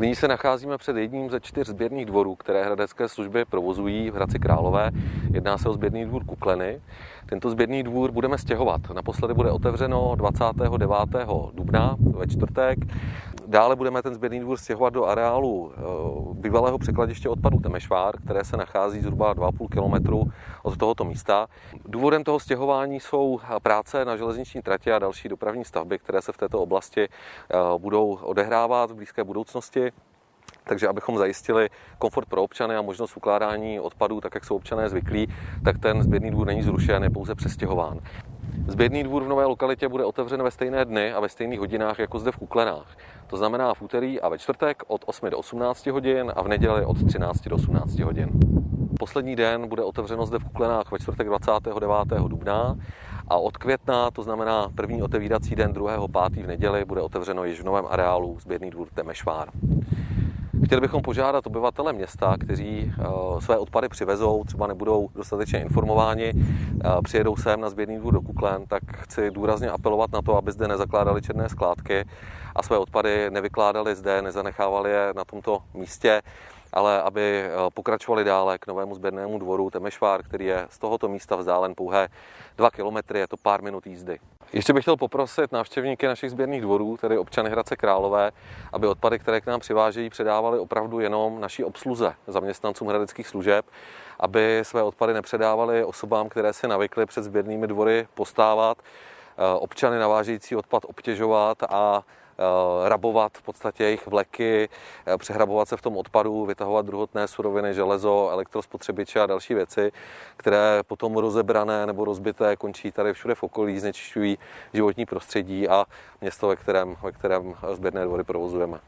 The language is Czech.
Nyní se nacházíme před jedním ze čtyř sběrných dvorů, které hradecké služby provozují v Hradci Králové. Jedná se o sběrný dvůr Kukleny. Tento sběrný dvůr budeme stěhovat. Naposledy bude otevřeno 29. dubna ve čtvrtek. Dále budeme ten sběrný dvůr stěhovat do areálu eh, bývalého překladiště odpadu Temešvár, které se nachází zhruba 2,5 km od tohoto místa. Důvodem toho stěhování jsou práce na železniční trati a další dopravní stavby, které se v této oblasti eh, budou odehrávat v blízké budoucnosti. Takže abychom zajistili komfort pro občany a možnost ukládání odpadů, tak jak jsou občané zvyklí, tak ten sběrný dvůr není zrušen, je pouze přestěhován. Sběrný dvůr v nové lokalitě bude otevřen ve stejné dny a ve stejných hodinách jako zde v Kuklenách. To znamená v úterý a ve čtvrtek od 8 do 18 hodin a v neděli od 13 do 18 hodin. Poslední den bude otevřeno zde v Kuklenách ve čtvrtek 29. dubna a od května, to znamená první otevírací den 2. 5. v neděli, bude otevřeno již v novém areálu sběrný dvůr Temešvár. Chtěli bychom požádat obyvatele města, kteří eh, své odpady přivezou, třeba nebudou dostatečně informováni, eh, přijedou sem na sběrný dvůr do Kuklen, tak chci důrazně apelovat na to, aby zde nezakládali černé skládky a své odpady nevykládali zde, nezanechávali je na tomto místě, ale aby eh, pokračovali dále k novému sběrnému dvoru Temešvár, který je z tohoto místa vzdálen pouhé 2 kilometry, je to pár minut jízdy. Ještě bych chtěl poprosit návštěvníky našich sběrných dvorů, tedy občany Hradce Králové, aby odpady, které k nám přivážejí, předávali opravdu jenom naší obsluze, zaměstnancům hradeckých služeb, aby své odpady nepředávali osobám, které si navykly před sběrnými dvory postávat, eh, občany navážející odpad obtěžovat a rabovat v podstatě jejich vleky, eh, přehrabovat se v tom odpadu, vytahovat druhotné suroviny, železo, elektrospotřebiče a další věci, které potom rozebrané nebo rozbité končí tady všude v okolí, znečišťují životní prostředí a město, ve kterém, ve kterém sběrné dvory provozujeme.